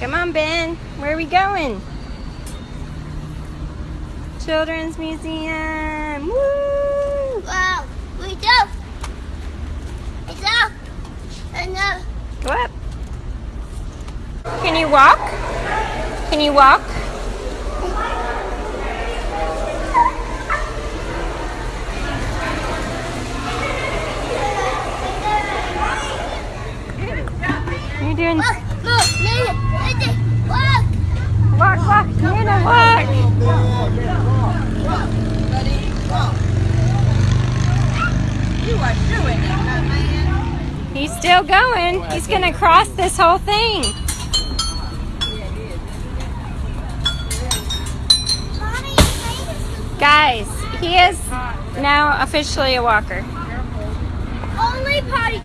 Come on, Ben. Where are we going? Children's Museum. Woo! Wow, we go. It's up. And up. Go up. Can you walk? Can you walk? You're doing Walk, move, Nina, Nina, walk. walk, walk, Nina, walk. You are doing it, my man. He's still going. He's gonna cross this whole thing. Guys, he is now officially a walker. only potty